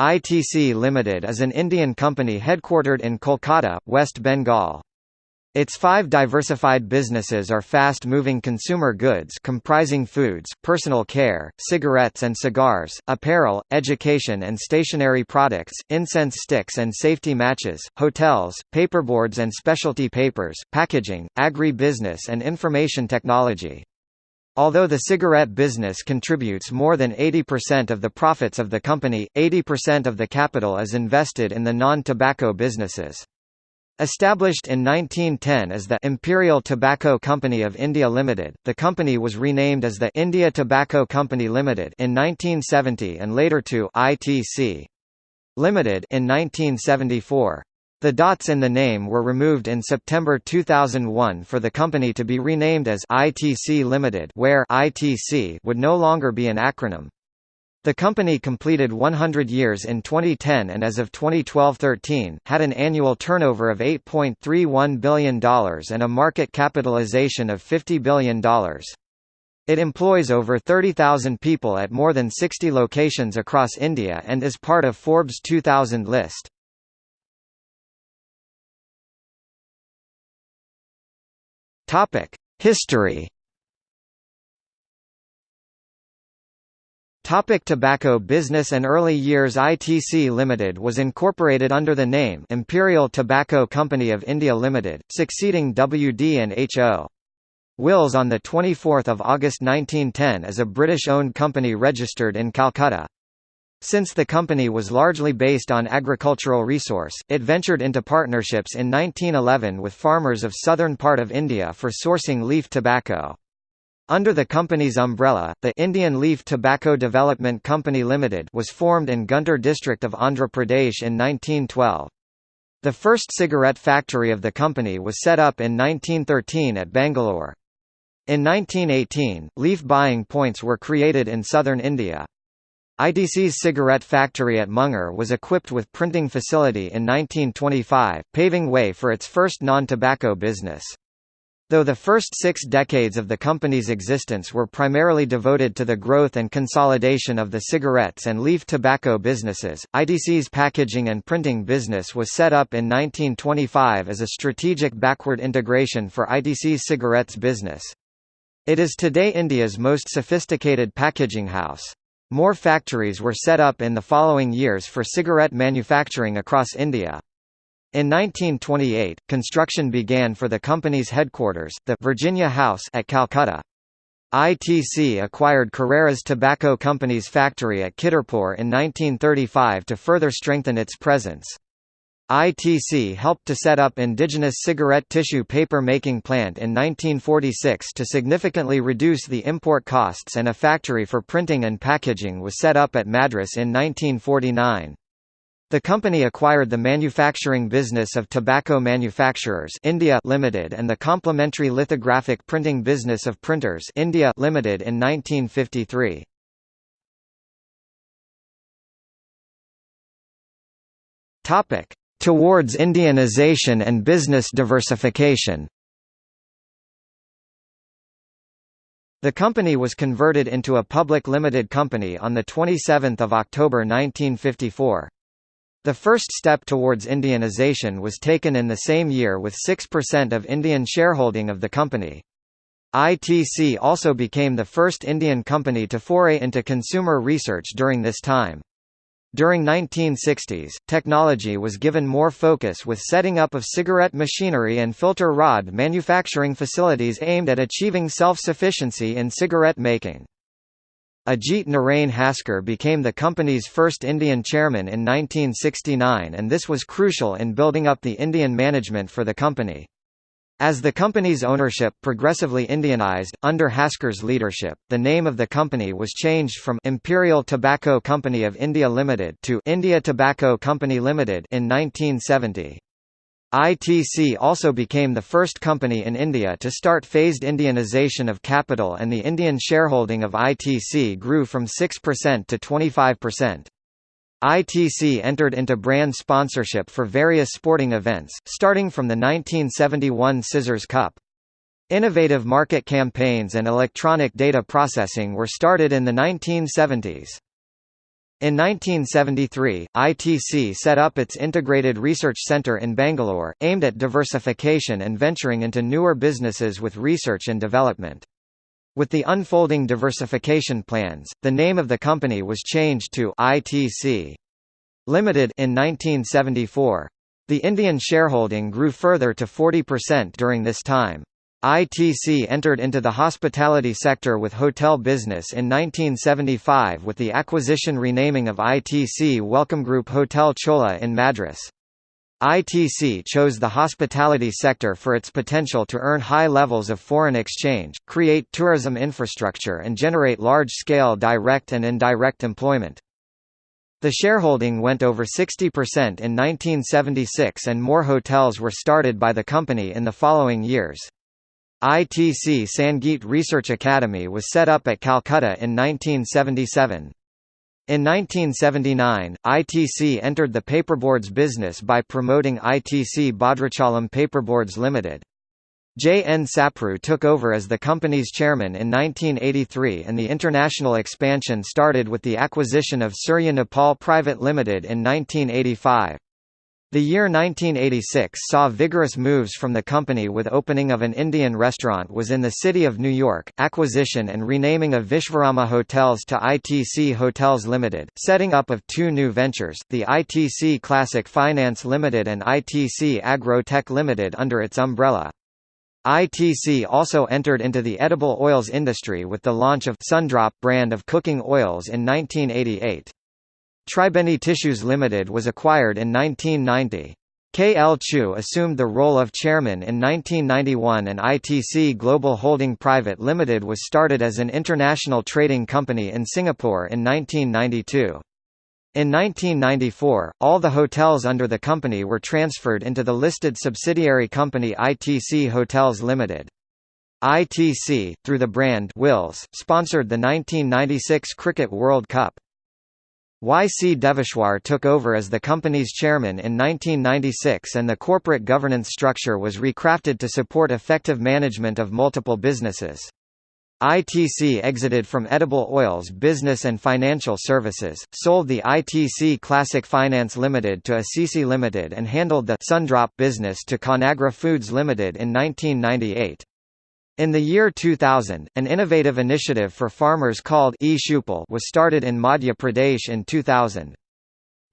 ITC Limited is an Indian company headquartered in Kolkata, West Bengal. Its five diversified businesses are fast-moving consumer goods comprising foods, personal care, cigarettes and cigars, apparel, education and stationery products, incense sticks and safety matches, hotels, paperboards and specialty papers, packaging, agri-business and information technology. Although the cigarette business contributes more than 80% of the profits of the company, 80% of the capital is invested in the non-tobacco businesses. Established in 1910 as the Imperial Tobacco Company of India Limited, the company was renamed as the India Tobacco Company Limited in 1970 and later to ITC Limited in 1974. The dots in the name were removed in September 2001 for the company to be renamed as ITC Limited where ITC would no longer be an acronym. The company completed 100 years in 2010 and as of 2012-13, had an annual turnover of $8.31 billion and a market capitalization of $50 billion. It employs over 30,000 people at more than 60 locations across India and is part of Forbes 2000 list. Topic: History. Topic tobacco business and early years ITC Limited was incorporated under the name Imperial Tobacco Company of India Limited, succeeding WD&HO. Wills on 24 August 1910 as a British-owned company registered in Calcutta. Since the company was largely based on agricultural resource, it ventured into partnerships in 1911 with farmers of southern part of India for sourcing leaf tobacco. Under the company's umbrella, the Indian Leaf Tobacco Development Company Limited was formed in Guntur district of Andhra Pradesh in 1912. The first cigarette factory of the company was set up in 1913 at Bangalore. In 1918, leaf buying points were created in southern India. ITC's cigarette factory at Munger was equipped with printing facility in 1925, paving way for its first non-tobacco business. Though the first six decades of the company's existence were primarily devoted to the growth and consolidation of the cigarettes and leaf tobacco businesses, ITC's packaging and printing business was set up in 1925 as a strategic backward integration for ITC's cigarettes business. It is today India's most sophisticated packaging house. More factories were set up in the following years for cigarette manufacturing across India. In 1928, construction began for the company's headquarters, the Virginia House at Calcutta. ITC acquired Carreras Tobacco Company's factory at Kidderpur in 1935 to further strengthen its presence. ITC helped to set up indigenous cigarette tissue paper making plant in 1946 to significantly reduce the import costs and a factory for printing and packaging was set up at Madras in 1949. The company acquired the manufacturing business of Tobacco Manufacturers India Limited and the complementary lithographic printing business of Printers India Limited in 1953. Topic: towards Indianization and business diversification. The company was converted into a public limited company on 27 October 1954. The first step towards Indianization was taken in the same year with 6% of Indian shareholding of the company. ITC also became the first Indian company to foray into consumer research during this time. During 1960s, technology was given more focus with setting up of cigarette machinery and filter rod manufacturing facilities aimed at achieving self-sufficiency in cigarette making. Ajit Narain Haskar became the company's first Indian chairman in 1969 and this was crucial in building up the Indian management for the company. As the company's ownership progressively Indianized, under Haskar's leadership, the name of the company was changed from Imperial Tobacco Company of India Limited to India Tobacco Company Limited in 1970. ITC also became the first company in India to start phased Indianization of capital and the Indian shareholding of ITC grew from 6% to 25%. ITC entered into brand sponsorship for various sporting events, starting from the 1971 Scissors Cup. Innovative market campaigns and electronic data processing were started in the 1970s. In 1973, ITC set up its Integrated Research Centre in Bangalore, aimed at diversification and venturing into newer businesses with research and development. With the unfolding diversification plans, the name of the company was changed to ITC Limited in 1974. The Indian shareholding grew further to 40% during this time. ITC entered into the hospitality sector with hotel business in 1975 with the acquisition renaming of ITC Welcomgroup Hotel Chola in Madras. ITC chose the hospitality sector for its potential to earn high levels of foreign exchange, create tourism infrastructure and generate large-scale direct and indirect employment. The shareholding went over 60% in 1976 and more hotels were started by the company in the following years. ITC Sangeet Research Academy was set up at Calcutta in 1977. In 1979, ITC entered the paperboards business by promoting ITC Bhadrachalam Paperboards Limited. J. N. Sapru took over as the company's chairman in 1983 and the international expansion started with the acquisition of Surya Nepal Private Limited in 1985. The year 1986 saw vigorous moves from the company with opening of an Indian restaurant was in the city of New York, acquisition and renaming of Vishwarama Hotels to ITC Hotels Limited, setting up of two new ventures, the ITC Classic Finance Limited and ITC Agro-Tech Limited under its umbrella. ITC also entered into the edible oils industry with the launch of Sundrop brand of cooking oils in 1988. Tribeni Tissues Limited was acquired in 1990. K. L. Chugh assumed the role of chairman in 1991 and ITC Global Holding Private Limited was started as an international trading company in Singapore in 1992. In 1994, all the hotels under the company were transferred into the listed subsidiary company ITC Hotels Limited. ITC, through the brand Wills, sponsored the 1996 Cricket World Cup. Y. C. Deveshwar took over as the company's chairman in 1996 and the corporate governance structure was recrafted to support effective management of multiple businesses. ITC exited from edible oils business and financial services, sold the ITC Classic Finance Limited to Assisi Limited and handled the Sundrop business to Conagra Foods Limited in 1998. In the year 2000, an innovative initiative for farmers called e-Choupal was started in Madhya Pradesh in 2000.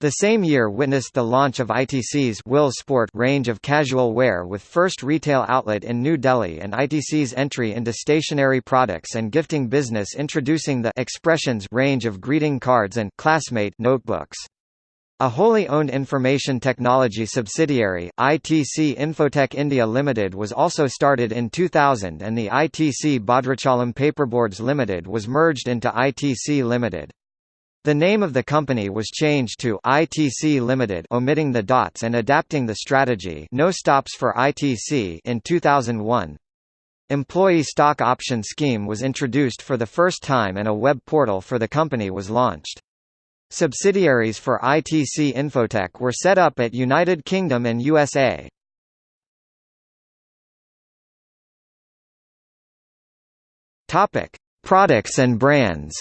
The same year witnessed the launch of ITC's Will Sport range of casual wear with first retail outlet in New Delhi and ITC's entry into stationery products and gifting business introducing the Expressions range of greeting cards and classmate notebooks. A wholly owned information technology subsidiary, ITC Infotech India Limited was also started in 2000 and the ITC Bhadrachalam Paperboards Limited was merged into ITC Limited. The name of the company was changed to ITC Limited omitting the dots and adapting the strategy no stops for ITC in 2001. Employee stock option scheme was introduced for the first time and a web portal for the company was launched. Subsidiaries for ITC Infotech were set up at United Kingdom and USA. Topic: Products and brands.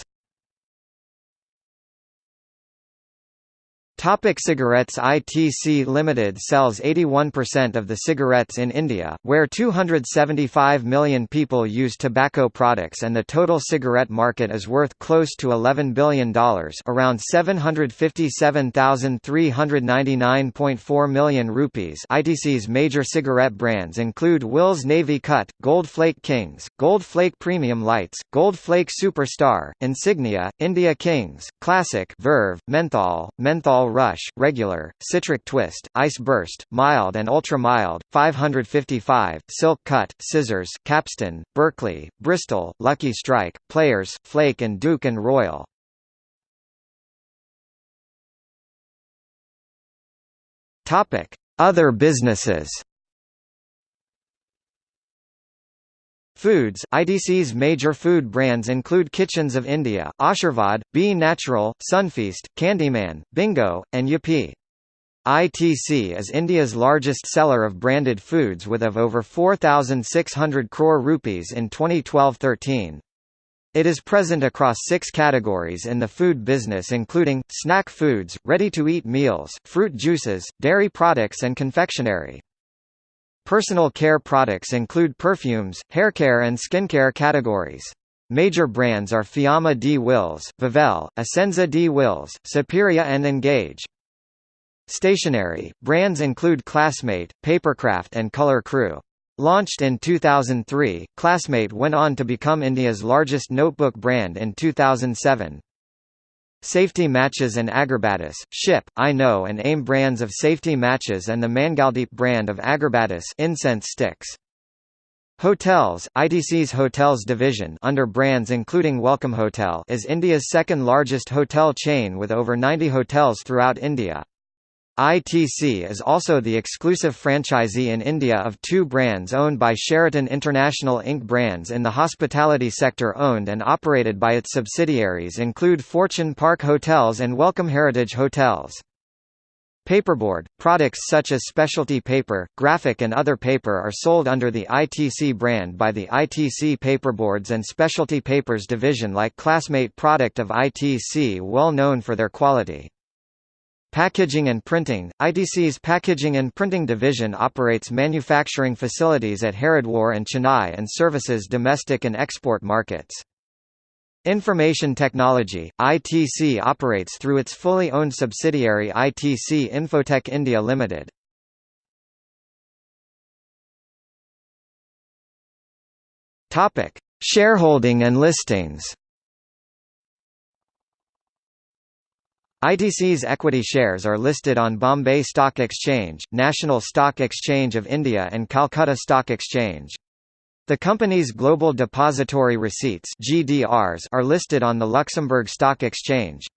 Topic cigarettes. ITC Limited sells 81% of the cigarettes in India, where 275 million people use tobacco products and the total cigarette market is worth close to $11 billion around 757,399.4 million rupees. ITC's major cigarette brands include Wills Navy Cut, Gold Flake Kings, Gold Flake Premium Lights, Gold Flake Superstar, Insignia, India Kings, Classic Verve, Menthol, Menthol Rush, Regular, Citric Twist, Ice Burst, Mild and Ultra Mild, 555, Silk Cut, Scissors, Capstan, Berkeley, Bristol, Lucky Strike, Players, Flake and Duke and Royal. Other businesses Foods ITC's major food brands include Kitchens of India, Aashirvaad, B Natural, Sunfeast, Candyman, Bingo, and Yippee. ITC is India's largest seller of branded foods with of over 4,600 crore rupees in 2012-13. It is present across six categories in the food business including, snack foods, ready-to-eat meals, fruit juices, dairy products and confectionery. Personal care products include perfumes, haircare and skincare categories. Major brands are Fiama Di Wills, Vivel, Essenza Di Wills, Superia and Engage. Stationery, brands include Classmate, Paperkraft and Colour Crew. Launched in 2003, Classmate went on to become India's largest notebook brand in 2007. Safety Matches and Agarbattis, Ship, iKno and AIM brands of safety matches and the Mangaldeep brand of Agarbattis incense sticks. Hotels, ITC's Hotels division under brands including Welcome Hotel is India's second largest hotel chain with over 90 hotels throughout India. ITC is also the exclusive franchisee in India of two brands owned by Sheraton International Inc. Brands in the hospitality sector owned and operated by its subsidiaries include Fortune Park Hotels and Welcome Heritage Hotels. Paperboard, products such as specialty paper, graphic and other paper are sold under the ITC brand by the ITC Paperboards and Specialty Papers division like Classmate product of ITC well known for their quality. Packaging and Printing – ITC's Packaging and Printing Division operates manufacturing facilities at Haridwar and Chennai and services domestic and export markets. Information Technology – ITC operates through its fully owned subsidiary ITC Infotech India Limited. Shareholding and listings ITC's equity shares are listed on Bombay Stock Exchange, National Stock Exchange of India and Calcutta Stock Exchange. The company's Global Depository Receipts GDRs are listed on the Luxembourg Stock Exchange.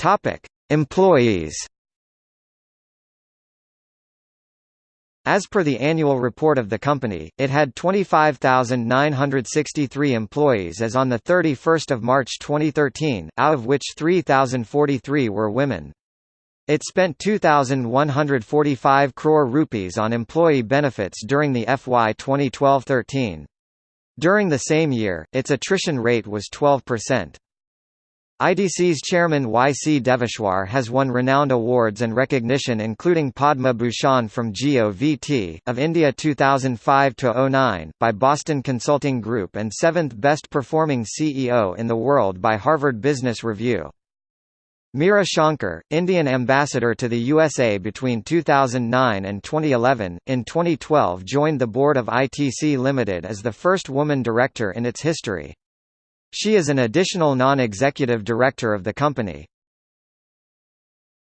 Topic: Employees As per the annual report of the company, it had 25,963 employees as on 31 March 2013, out of which 3,043 were women. It spent 2,145 crore rupees on employee benefits during the FY 2012-13. During the same year, its attrition rate was 12%. ITC's chairman Y. C. Deveshwar has won renowned awards and recognition including Padma Bhushan from GOVT, of India 2005–09, by Boston Consulting Group and 7th Best Performing CEO in the World by Harvard Business Review. Meera Shankar, Indian ambassador to the USA between 2009 and 2011, in 2012 joined the board of ITC Limited as the first woman director in its history. She is an additional non-executive director of the company.